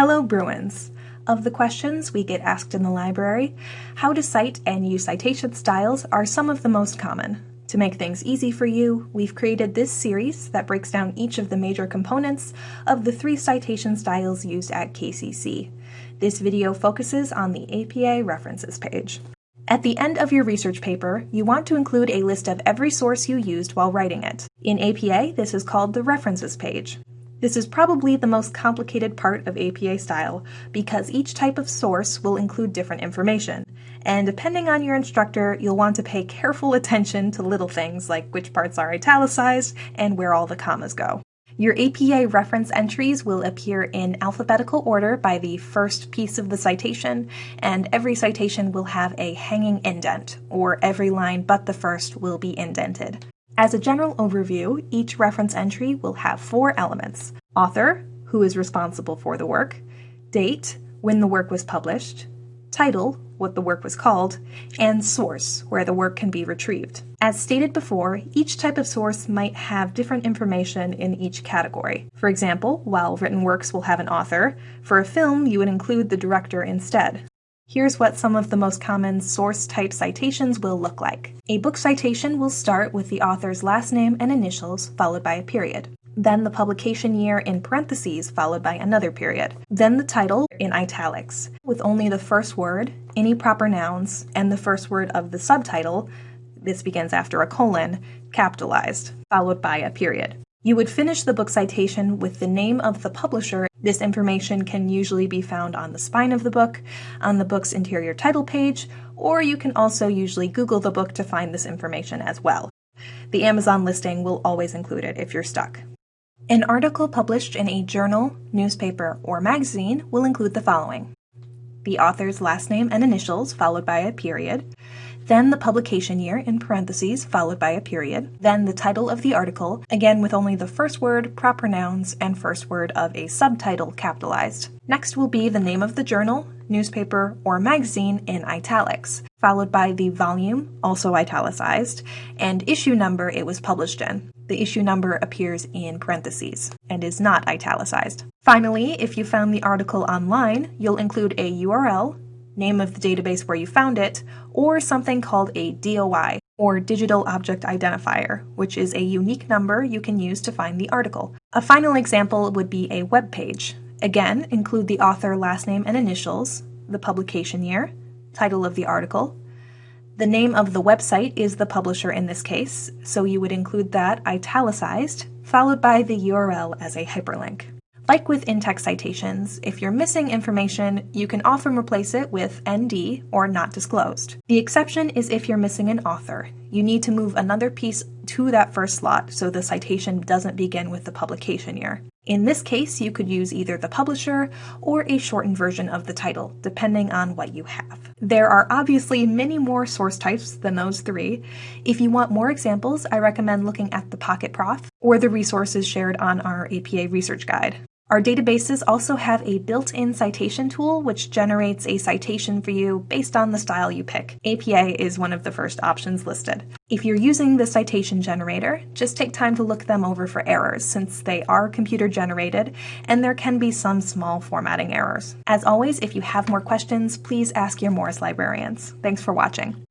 Hello, Bruins! Of the questions we get asked in the library, how to cite and use citation styles are some of the most common. To make things easy for you, we've created this series that breaks down each of the major components of the three citation styles used at KCC. This video focuses on the APA references page. At the end of your research paper, you want to include a list of every source you used while writing it. In APA, this is called the references page. This is probably the most complicated part of APA style because each type of source will include different information. And depending on your instructor, you'll want to pay careful attention to little things like which parts are italicized and where all the commas go. Your APA reference entries will appear in alphabetical order by the first piece of the citation, and every citation will have a hanging indent, or every line but the first will be indented. As a general overview, each reference entry will have four elements. Author, who is responsible for the work, date, when the work was published, title, what the work was called, and source, where the work can be retrieved. As stated before, each type of source might have different information in each category. For example, while written works will have an author, for a film you would include the director instead. Here's what some of the most common source type citations will look like. A book citation will start with the author's last name and initials, followed by a period. Then the publication year in parentheses, followed by another period. Then the title in italics, with only the first word, any proper nouns, and the first word of the subtitle, this begins after a colon, capitalized, followed by a period. You would finish the book citation with the name of the publisher. This information can usually be found on the spine of the book, on the book's interior title page, or you can also usually Google the book to find this information as well. The Amazon listing will always include it if you're stuck. An article published in a journal, newspaper, or magazine will include the following the author's last name and initials, followed by a period, then the publication year in parentheses followed by a period, then the title of the article, again with only the first word, proper nouns, and first word of a subtitle capitalized. Next will be the name of the journal, newspaper, or magazine in italics, followed by the volume, also italicized, and issue number it was published in. The issue number appears in parentheses and is not italicized. Finally, if you found the article online, you'll include a URL, name of the database where you found it, or something called a DOI, or Digital Object Identifier, which is a unique number you can use to find the article. A final example would be a web page. Again, include the author last name and initials, the publication year, title of the article. The name of the website is the publisher in this case, so you would include that italicized, followed by the URL as a hyperlink. Like with in-text citations, if you're missing information, you can often replace it with ND or not disclosed. The exception is if you're missing an author. You need to move another piece to that first slot so the citation doesn't begin with the publication year. In this case, you could use either the publisher or a shortened version of the title, depending on what you have. There are obviously many more source types than those three. If you want more examples, I recommend looking at the Pocket Prof or the resources shared on our APA research guide. Our databases also have a built-in citation tool which generates a citation for you based on the style you pick. APA is one of the first options listed. If you're using the citation generator, just take time to look them over for errors since they are computer generated and there can be some small formatting errors. As always, if you have more questions, please ask your Morris librarians. Thanks for watching.